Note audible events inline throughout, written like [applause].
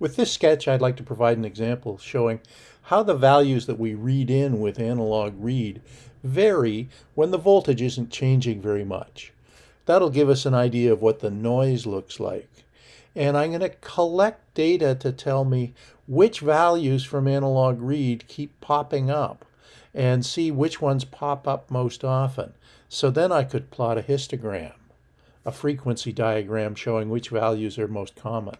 With this sketch, I'd like to provide an example showing how the values that we read in with analog read vary when the voltage isn't changing very much. That'll give us an idea of what the noise looks like. And I'm going to collect data to tell me which values from analog read keep popping up and see which ones pop up most often. So then I could plot a histogram, a frequency diagram showing which values are most common.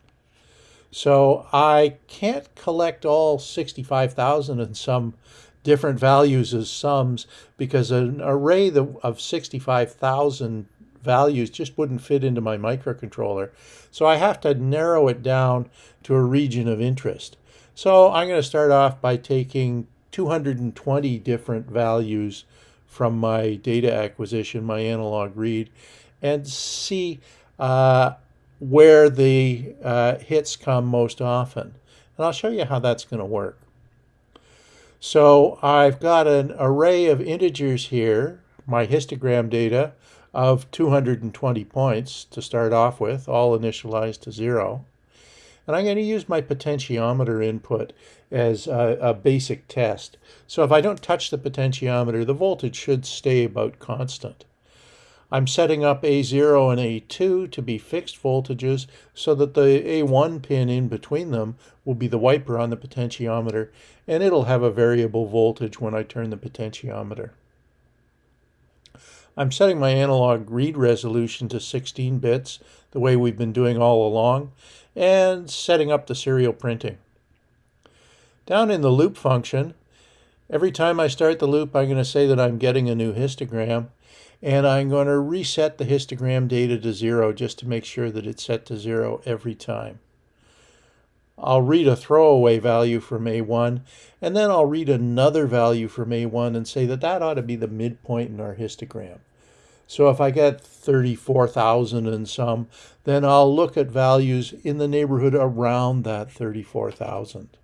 So I can't collect all 65,000 and some different values as sums because an array of 65,000 values just wouldn't fit into my microcontroller. So I have to narrow it down to a region of interest. So I'm going to start off by taking 220 different values from my data acquisition, my analog read, and see uh, where the uh, hits come most often. And I'll show you how that's going to work. So I've got an array of integers here, my histogram data of 220 points to start off with, all initialized to zero. And I'm going to use my potentiometer input as a, a, basic test. So if I don't touch the potentiometer, the voltage should stay about constant. I'm setting up A0 and A2 to be fixed voltages so that the A1 pin in between them will be the wiper on the potentiometer and it'll have a variable voltage when I turn the potentiometer. I'm setting my analog read resolution to 16 bits, the way we've been doing all along, and setting up the serial printing. Down in the loop function, every time I start the loop, I'm going to say that I'm getting a new histogram, and I'm going to reset the histogram data to zero just to make sure that it's set to zero every time. I'll read a throwaway value from A1, and then I'll read another value from A1 and say that that ought to be the midpoint in our histogram. So if I get 34,000 and some, then I'll look at values in the neighborhood around that 34,000.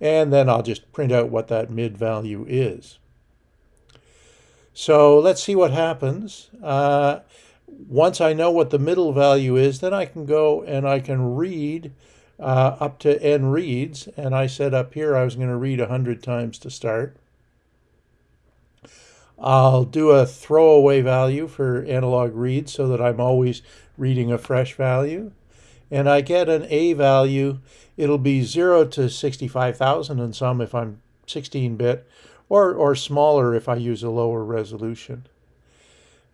And then I'll just print out what that mid value is. So let's see what happens. Uh, once I know what the middle value is, then I can go and I can read uh, up to n reads. And I said up here I was going to read 100 times to start. I'll do a throwaway value for analog read so that I'm always reading a fresh value. And I get an A value. It'll be 0 to 65,000 and some if I'm 16-bit or, or smaller if I use a lower resolution.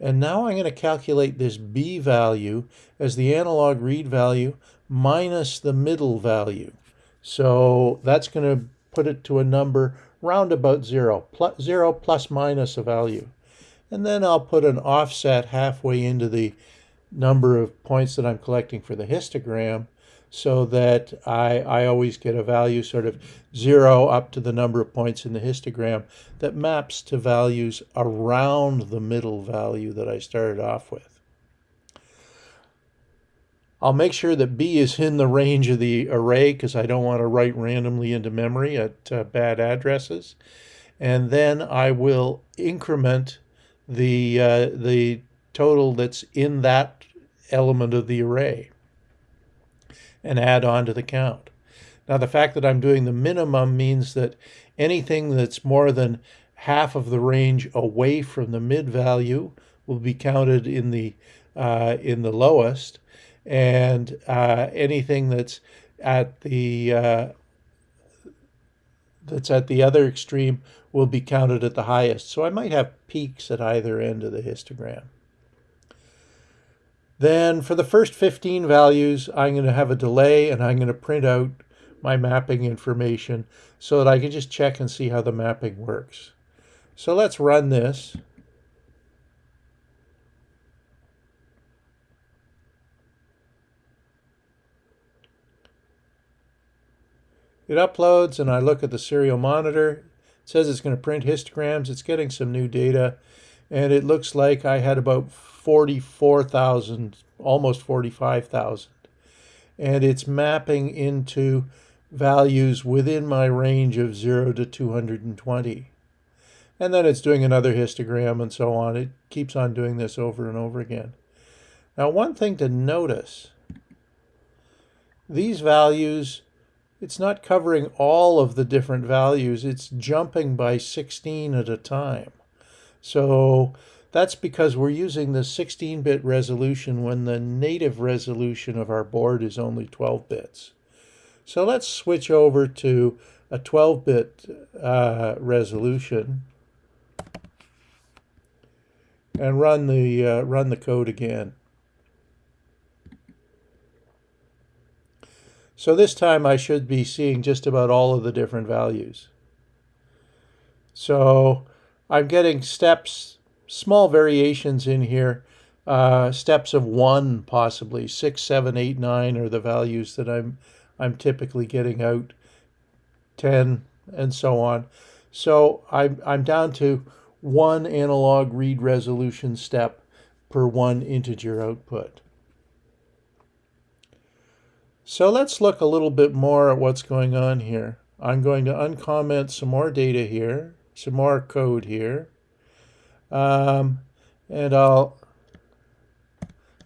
And now I'm going to calculate this B value as the analog read value minus the middle value. So that's going to put it to a number round about zero, plus, zero plus minus a value. And then I'll put an offset halfway into the number of points that I'm collecting for the histogram so that I, I always get a value sort of zero up to the number of points in the histogram that maps to values around the middle value that I started off with. I'll make sure that B is in the range of the array because I don't want to write randomly into memory at uh, bad addresses. And then I will increment the, uh, the total that's in that element of the array and add on to the count. Now the fact that I'm doing the minimum means that anything that's more than half of the range away from the mid value will be counted in the uh, in the lowest, and uh, anything that's at the uh, that's at the other extreme will be counted at the highest. So I might have peaks at either end of the histogram. Then for the first 15 values, I'm going to have a delay and I'm going to print out my mapping information so that I can just check and see how the mapping works. So let's run this. It uploads and I look at the serial monitor. It says it's going to print histograms. It's getting some new data and it looks like I had about 44,000, almost 45,000. And it's mapping into values within my range of 0 to 220. And then it's doing another histogram and so on. It keeps on doing this over and over again. Now, one thing to notice these values, it's not covering all of the different values. It's jumping by 16 at a time. So that's because we're using the 16-bit resolution when the native resolution of our board is only 12 bits. So let's switch over to a 12-bit uh, resolution and run the uh, run the code again. So this time I should be seeing just about all of the different values. So I'm getting steps, small variations in here, uh, steps of one possibly, six, seven, eight, nine are the values that I'm I'm typically getting out, 10 and so on. So I'm, I'm down to one analog read resolution step per one integer output. So let's look a little bit more at what's going on here. I'm going to uncomment some more data here, some more code here. Um, and I'll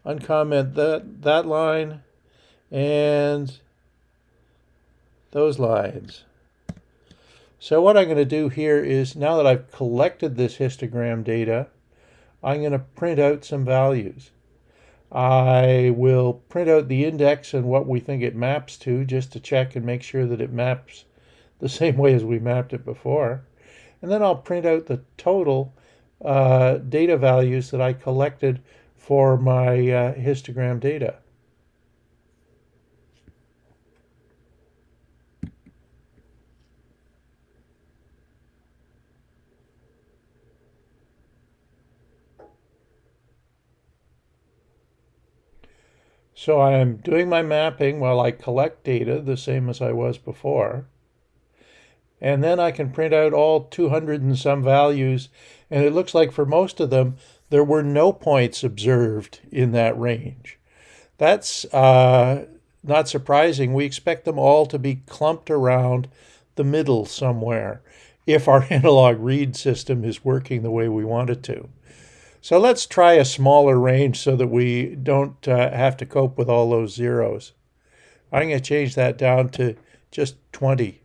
uncomment that, that line and those lines. So what I'm going to do here is, now that I've collected this histogram data, I'm going to print out some values. I will print out the index and what we think it maps to just to check and make sure that it maps the [laughs] same way as we mapped it before. And then I'll print out the total uh, data values that I collected for my uh, histogram data. So I am doing my mapping while I collect data, the same as I was before. And then I can print out all 200 and some values. And it looks like for most of them, there were no points observed in that range. That's uh, not surprising. We expect them all to be clumped around the middle somewhere if our [laughs] analog read system is working the way we want it to. So let's try a smaller range so that we don't uh, have to cope with all those zeros. I'm going to change that down to just 20.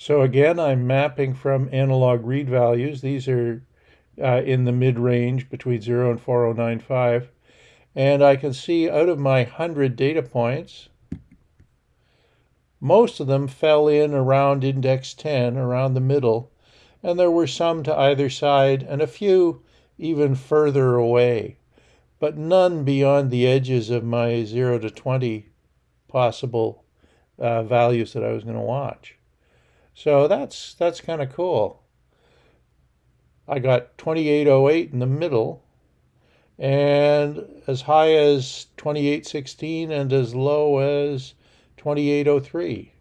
So again, I'm mapping from analog read values. These are uh, in the mid-range between 0 and 4095. And I can see out of my 100 data points, most of them fell in around index 10, around the middle, and there were some to either side and a few even further away, but none beyond the edges of my 0 to 20 possible uh, values that I was going to watch. So that's that's kind of cool. I got 2808 in the middle, and as high as 2816 and as low as 2803.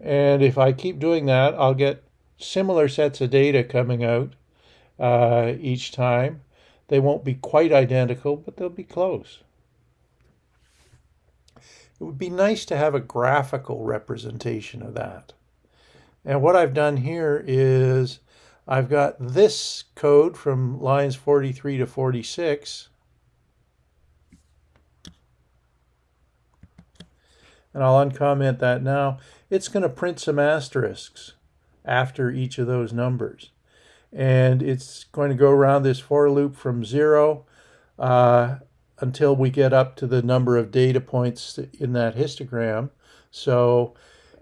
And if I keep doing that, I'll get similar sets of data coming out uh, each time. They won't be quite identical, but they'll be close. It would be nice to have a graphical representation of that. And what I've done here is I've got this code from lines 43 to 46. And I'll uncomment that now. It's going to print some asterisks after each of those numbers. And it's going to go around this for loop from zero uh, until we get up to the number of data points in that histogram. So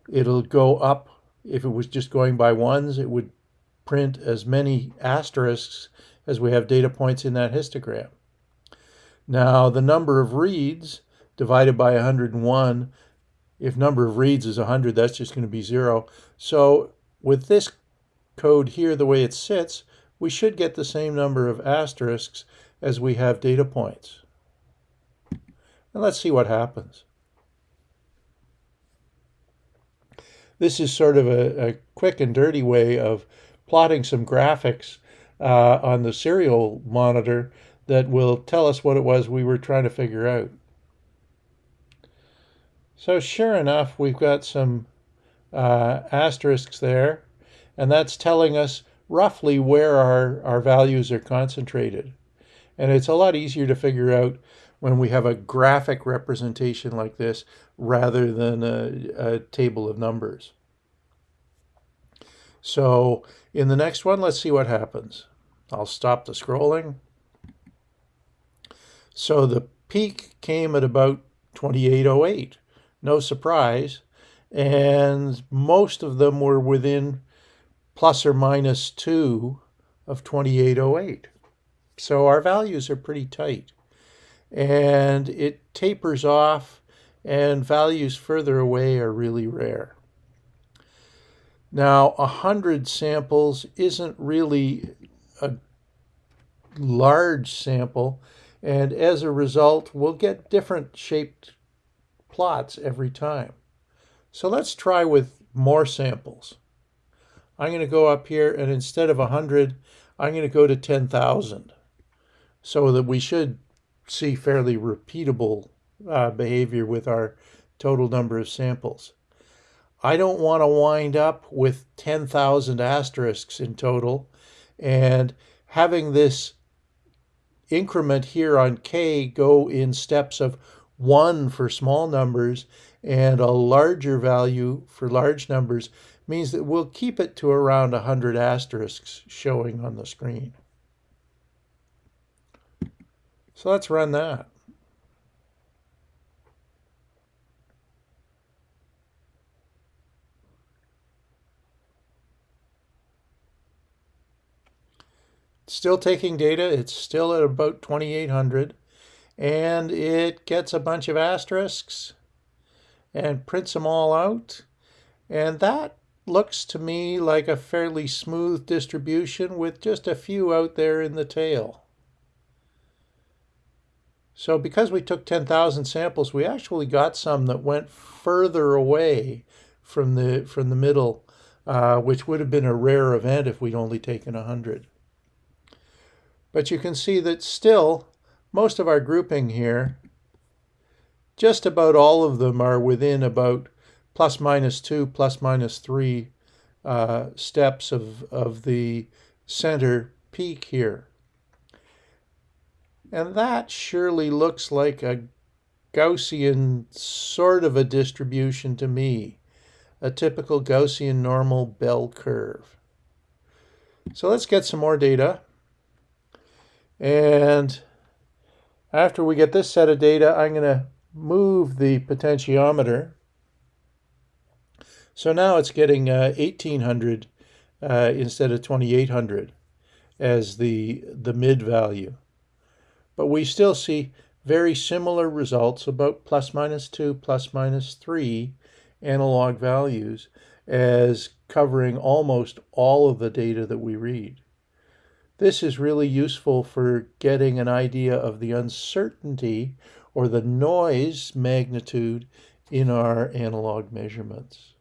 it'll go up. If it was just going by ones, it would print as many asterisks as we have data points in that histogram. Now, the number of reads divided by 101, if number of reads is 100, that's just going to be 0. So with this code here, the way it sits, we should get the same number of asterisks as we have data points. And let's see what happens. This is sort of a, a quick and dirty way of plotting some graphics uh, on the serial monitor that will tell us what it was we were trying to figure out. So sure enough, we've got some uh, asterisks there, and that's telling us roughly where our, our values are concentrated. And it's a lot easier to figure out when we have a graphic representation like this rather than a, a table of numbers. So in the next one, let's see what happens. I'll stop the scrolling. So the peak came at about 2808. No surprise. And most of them were within plus or minus 2 of 2808. So our values are pretty tight. And it tapers off, and values further away are really rare. Now, 100 samples isn't really a large sample, and as a result, we'll get different shaped plots every time. So let's try with more samples. I'm going to go up here, and instead of 100, I'm going to go to 10,000 so that we should see fairly repeatable uh, behavior with our total number of samples. I don't want to wind up with 10,000 asterisks in total and having this increment here on k go in steps of 1 for small numbers and a larger value for large numbers means that we'll keep it to around 100 asterisks showing on the screen. So let's run that. Still taking data, it's still at about 2800 and it gets a bunch of asterisks and prints them all out and that looks to me like a fairly smooth distribution with just a few out there in the tail. So because we took 10,000 samples, we actually got some that went further away from the, from the middle, uh, which would have been a rare event if we'd only taken 100. But you can see that still, most of our grouping here, just about all of them are within about plus minus 2, plus minus 3 uh, steps of, of the center peak here. And that surely looks like a Gaussian sort of a distribution to me, a typical Gaussian normal bell curve. So let's get some more data. And after we get this set of data, I'm going to move the potentiometer. So now it's getting uh, 1800 uh, instead of 2800 as the, the mid value. But we still see very similar results about plus minus 2, plus minus 3 analog values as covering almost all of the data that we read. This is really useful for getting an idea of the uncertainty or the noise magnitude in our analog measurements.